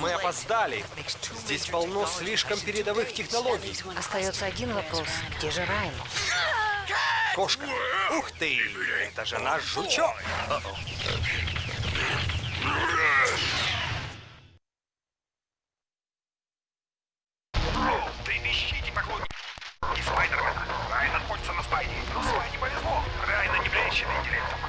мы опоздали. Здесь полно слишком передовых технологий. Остается один вопрос. Где же Райан? Кошка. Ух ты! Это же наш жучок. И Спайдермена. Райан находится на Спайде, но Спайде повезло. Райана не блещет интеллектом.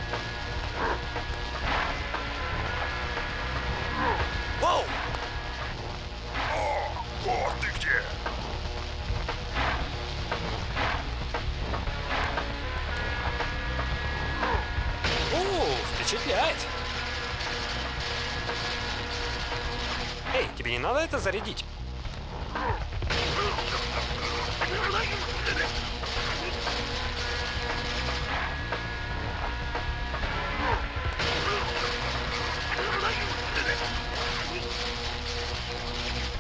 Впечатляет. Эй, тебе не надо это зарядить?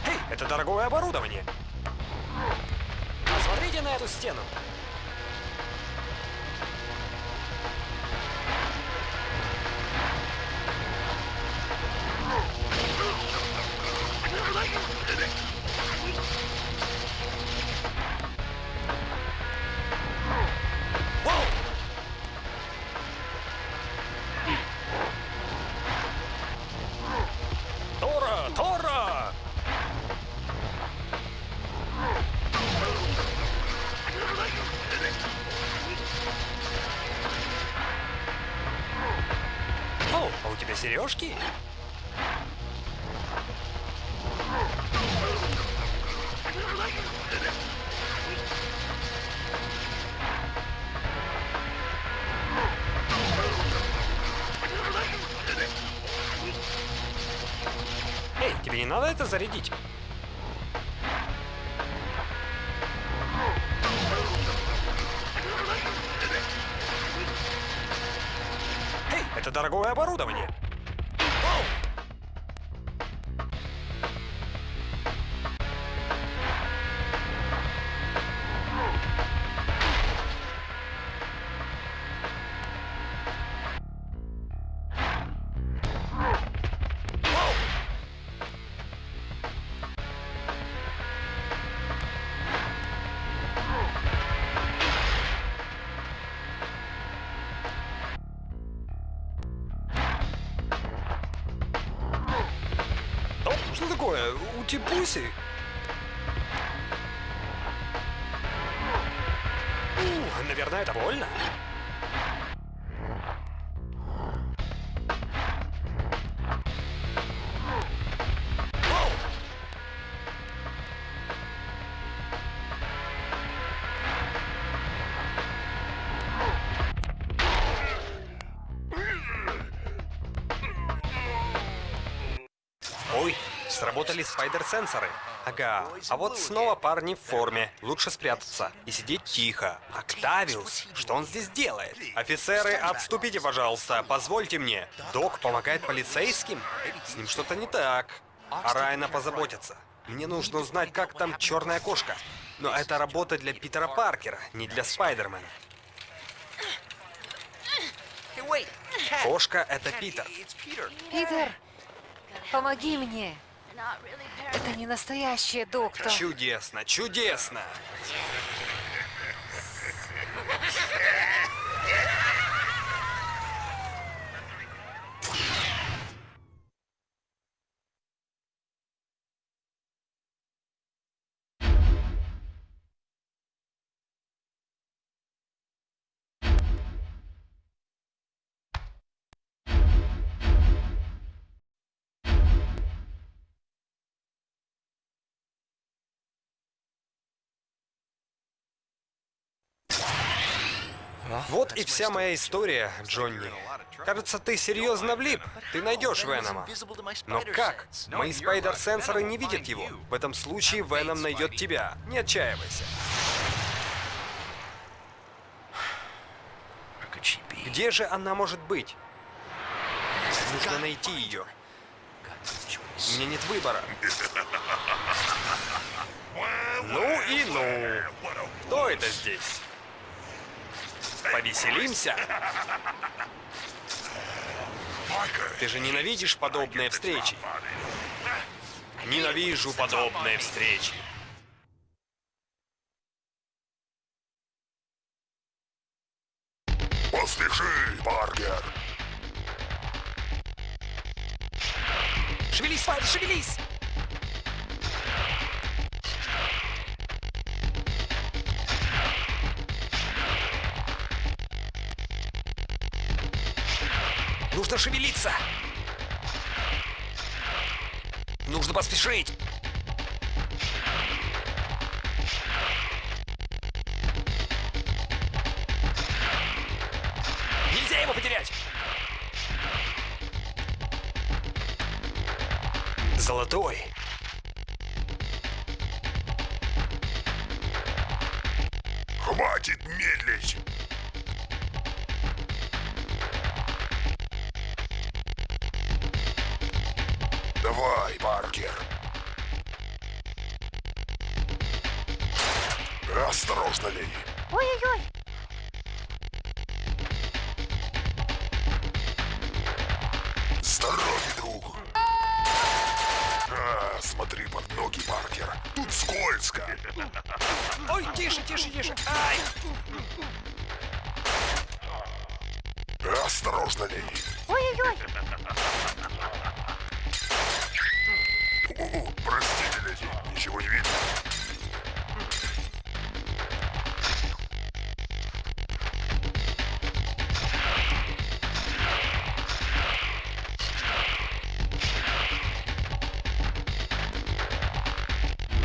Эй, это дорогое оборудование. Посмотрите на эту стену. Сережки? Эй, тебе не надо это зарядить? Это дорогое оборудование. Ух, наверное, это сработали спайдер-сенсоры. Ага, а вот снова парни в форме. Лучше спрятаться и сидеть тихо. Октавиус, что он здесь делает? Офицеры, отступите, пожалуйста, позвольте мне. Док помогает полицейским? С ним что-то не так. А Райана позаботятся. Мне нужно узнать, как там черная кошка. Но это работа для Питера Паркера, не для Спайдермена. Кошка — это Питер. Питер, помоги мне. Это не настоящий доктор. Чудесно, чудесно! Вот и вся моя история, Джонни. Кажется, ты серьезно влип. Ты найдешь Венома. Но как? Мои спайдер-сенсоры не видят его. В этом случае Веном найдет тебя. Не отчаивайся. Где же она может быть? Нужно найти ее. У меня нет выбора. Ну и ну. Кто это здесь? Повеселимся? Ты же ненавидишь подобные встречи. Ненавижу подобные встречи. Поспеши, Паркер. Шевелись, Спайдер, шевелись! Нужно шевелиться! Нужно поспешить! Нельзя его потерять! Золотой. Хватит медлить. Давай, Паркер. Осторожно, Лей. Ой-ой-ой.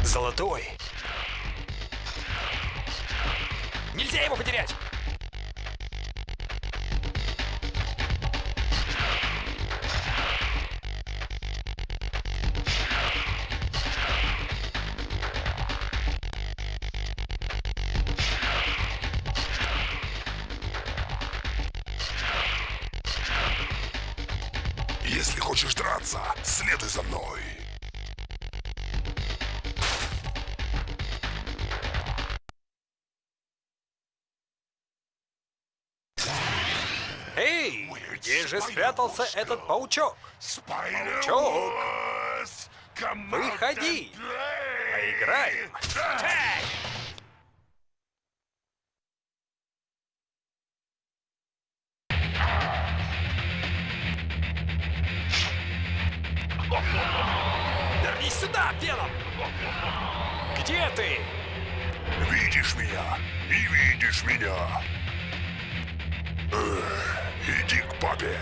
Золотой. Нельзя его потерять! Если хочешь драться, следуй за мной. Где же спрятался этот паучок? Паучок! Выходи! Поиграем! Тag! Сюда, Веном! Где ты? Видишь меня? Не видишь меня? Эх, иди к папе.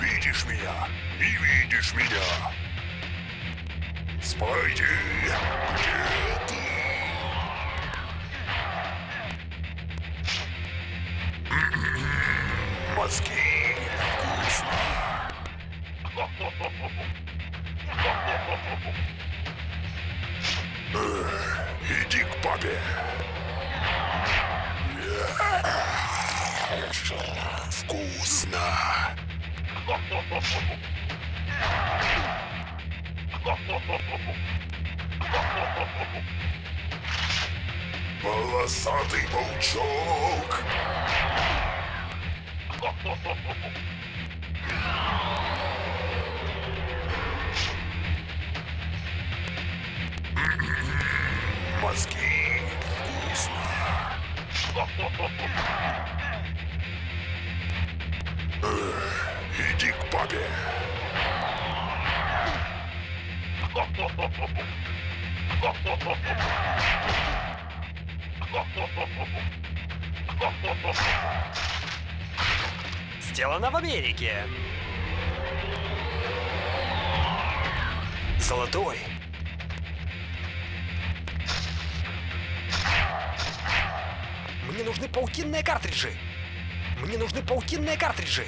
Видишь меня? Не видишь меня? Спайди, где ты? М-м-м, Мозги вкусно. Папе. Вкусно. Полосатый паучок. Папе. Сделано в Америке. Золотой. Мне нужны паутинные картриджи. Мне нужны паутинные картриджи.